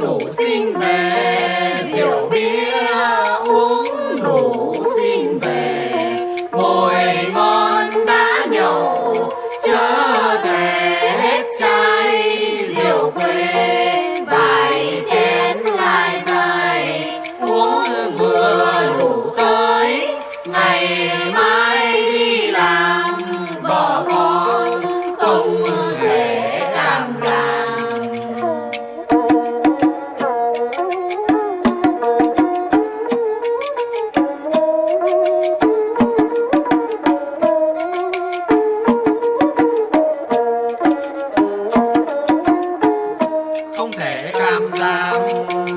đủ xin về. Không thể cam giảm,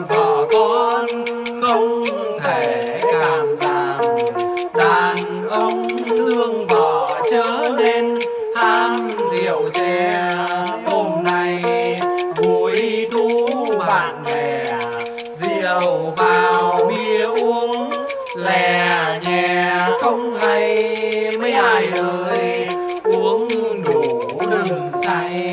vợ con không thể cảm giảm. Đàn ông thương vợ chớ nên ham rượu chè. Hôm nay vui tú bạn bè, rượu vào bia uống lè nhẹ không hay mấy ai ơi, uống đủ đừng say.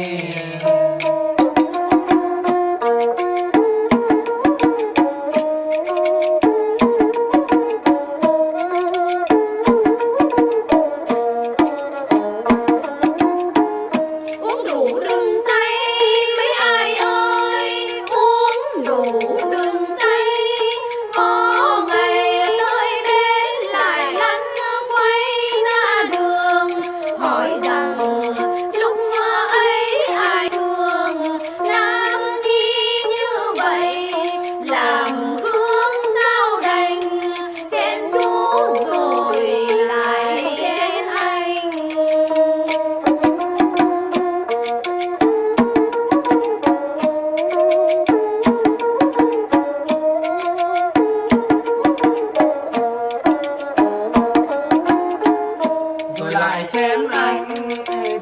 Chén anh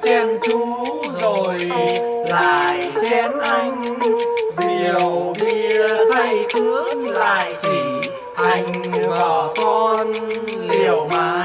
chén chú rồi lại chén anh. Rượu bia say cướp lại chỉ hành vợ con liều mà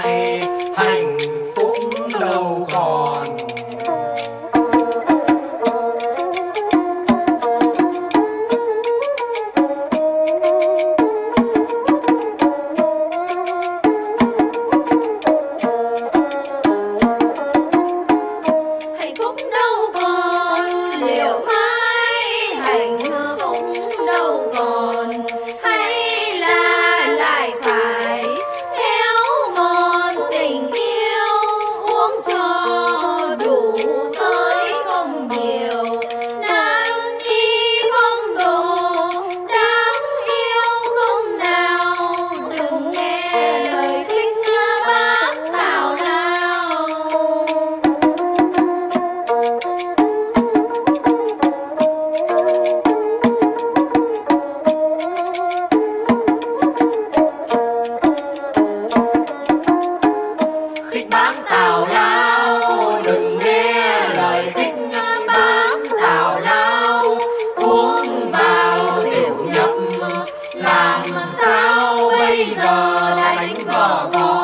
tào lao đừng nghe lời khích bác tào lao, uống vào tiểu nhập. Làm sao bây giờ đánh vợ con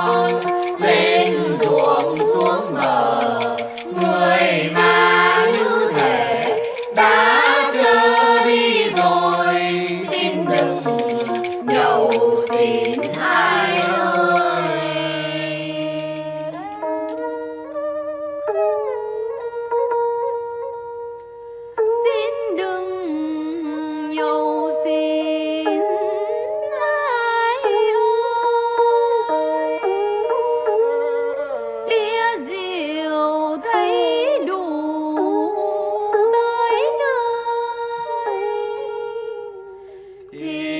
Peace.